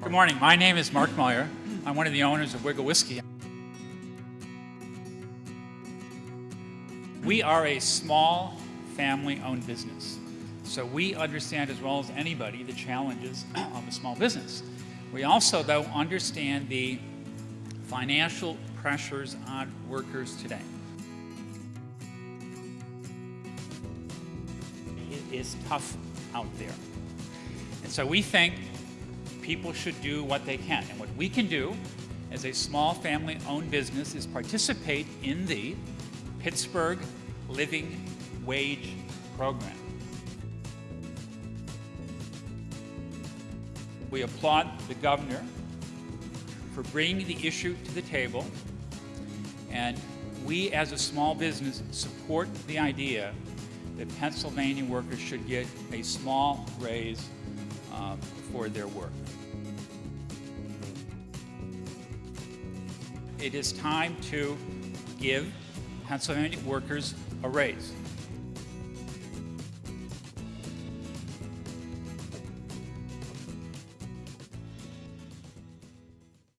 Good morning. My name is Mark Meyer. I'm one of the owners of Wigle Whiskey. We are a small family-owned business. So we understand as well as anybody the challenges of a small business. We also, though, understand the financial pressures on workers today. It is tough out there. And so we think people should do what they can. And what we can do as a small family-owned business is participate in the Pittsburgh Living Wage Program. We applaud the governor for bringing the issue to the table, and we as a small business support the idea that Pennsylvania workers should get a small raise uh, for their work. It is time to give Pennsylvania workers a raise.